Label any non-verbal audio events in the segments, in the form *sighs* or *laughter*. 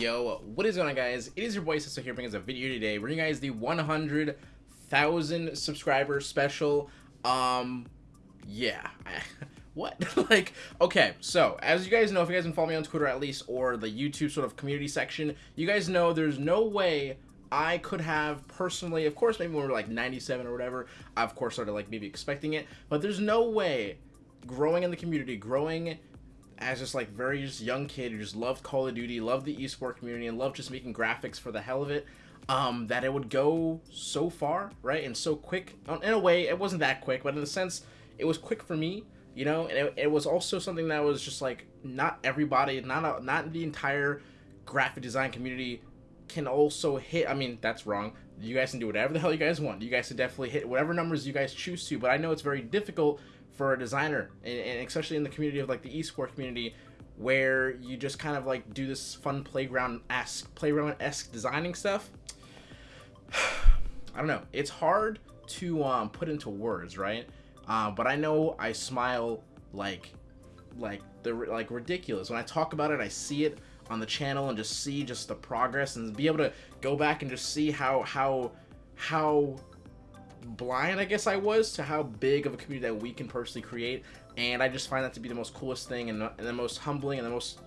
Yo, what is going on guys? It is your boy Sister here bringing us a video today. We're bringing you guys the 100,000 subscriber special. Um, yeah. *laughs* what? *laughs* like, okay, so, as you guys know, if you guys follow me on Twitter at least, or the YouTube sort of community section, you guys know there's no way I could have personally, of course, maybe when we are like 97 or whatever, I of course started like maybe expecting it, but there's no way growing in the community, growing as just like very just young kid who just loved Call of Duty, loved the esports community, and loved just making graphics for the hell of it. Um, that it would go so far, right, and so quick. In a way, it wasn't that quick, but in a sense, it was quick for me, you know. And it, it was also something that was just like not everybody, not a, not the entire graphic design community can also hit. I mean, that's wrong. You guys can do whatever the hell you guys want. You guys can definitely hit whatever numbers you guys choose to. But I know it's very difficult for a designer, and, and especially in the community of like the esports community, where you just kind of like do this fun playground esque playground esque designing stuff. *sighs* I don't know. It's hard to um, put into words, right? Uh, but I know I smile like like the like ridiculous when I talk about it. I see it on the channel and just see just the progress and be able to go back and just see how how how blind, I guess I was, to how big of a community that we can personally create. And I just find that to be the most coolest thing and the, and the most humbling and the most,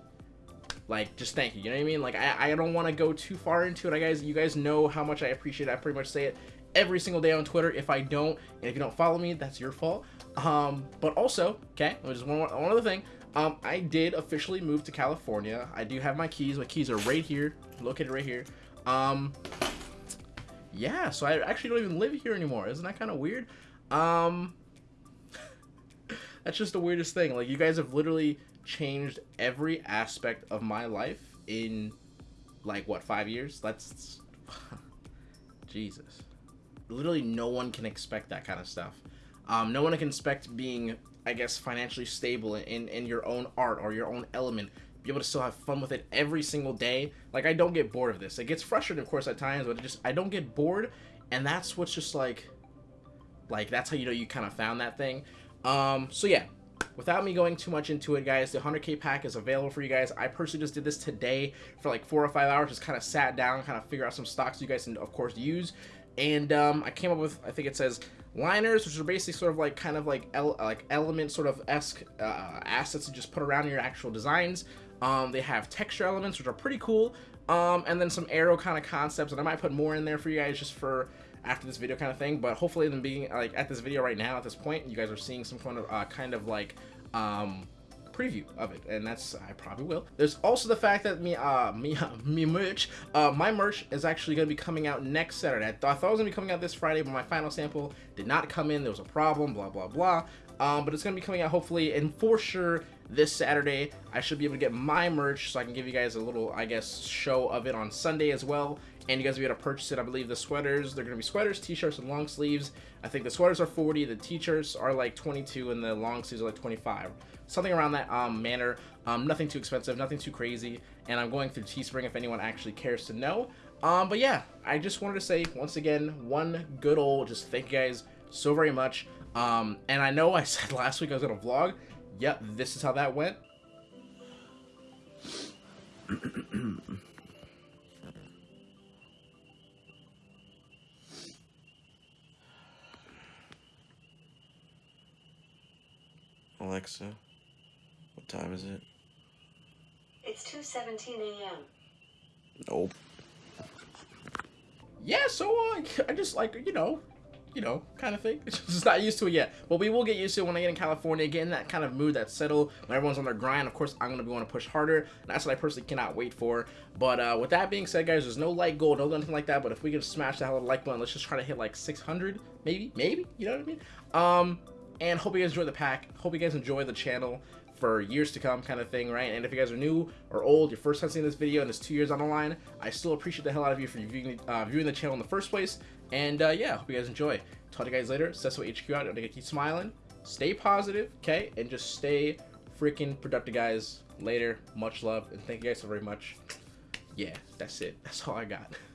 like, just thank you. You know what I mean? Like, I, I don't want to go too far into it. I guys, you guys know how much I appreciate it. I pretty much say it every single day on Twitter. If I don't, and if you don't follow me, that's your fault. Um, but also, okay, just one, one other thing. Um, I did officially move to California. I do have my keys. My keys are right here, located right here. Um, yeah, so I actually don't even live here anymore. Isn't that kind of weird? Um, *laughs* that's just the weirdest thing. Like, you guys have literally changed every aspect of my life in, like, what, five years? That's, *sighs* Jesus. Literally no one can expect that kind of stuff. Um, no one can expect being, I guess, financially stable in, in your own art or your own element be able to still have fun with it every single day. Like I don't get bored of this. It gets frustrating, of course, at times, but just I don't get bored, and that's what's just like, like that's how you know you kind of found that thing. Um, so yeah, without me going too much into it, guys, the 100k pack is available for you guys. I personally just did this today for like four or five hours, just kind of sat down, kind of figure out some stocks you guys can, of course, use. And um, I came up with, I think it says liners, which are basically sort of like kind of like el like element sort of esque uh, assets to just put around your actual designs. Um, they have texture elements, which are pretty cool. Um, and then some arrow kind of concepts, and I might put more in there for you guys just for after this video kind of thing. But hopefully, in being like at this video right now, at this point, you guys are seeing some kind of uh, kind of like um, preview of it, and that's I probably will. There's also the fact that me, uh, me, *laughs* me merch, uh, my merch is actually gonna be coming out next Saturday. I, th I thought it was gonna be coming out this Friday, but my final sample did not come in. There was a problem, blah blah blah. Um, but it's gonna be coming out hopefully, and for sure this Saturday. I should be able to get my merch so I can give you guys a little, I guess, show of it on Sunday as well. And you guys will be able to purchase it. I believe the sweaters, they're going to be sweaters, t-shirts, and long sleeves. I think the sweaters are 40, the t-shirts are like 22, and the long sleeves are like 25. Something around that um, manner. Um, nothing too expensive, nothing too crazy. And I'm going through Teespring if anyone actually cares to know. Um, but yeah, I just wanted to say, once again, one good old, just thank you guys so very much. Um, and I know I *laughs* said last week I was going to vlog, Yep, this is how that went. *clears throat* Alexa, what time is it? It's 2.17 a.m. Nope. Yeah, so uh, *laughs* I just like, you know, you know, kind of thing. *laughs* Just not used to it yet. But we will get used to it when I get in California, get in that kind of mood, that settle, when everyone's on their grind. Of course, I'm going to be want to push harder. And that's what I personally cannot wait for. But uh, with that being said, guys, there's no like goal, no nothing like that. But if we can smash that little like button, let's just try to hit like 600, maybe, maybe, you know what I mean? Um, and hope you guys enjoy the pack. Hope you guys enjoy the channel for years to come kind of thing, right? And if you guys are new or old, your first time seeing this video and it's two years on the line, I still appreciate the hell out of you for viewing, uh, viewing the channel in the first place. And uh, yeah, hope you guys enjoy. Talk to you guys later. Sesso HQ out. Don't keep smiling. Stay positive, okay? And just stay freaking productive, guys. Later. Much love. And thank you guys so very much. Yeah, that's it. That's all I got. *laughs*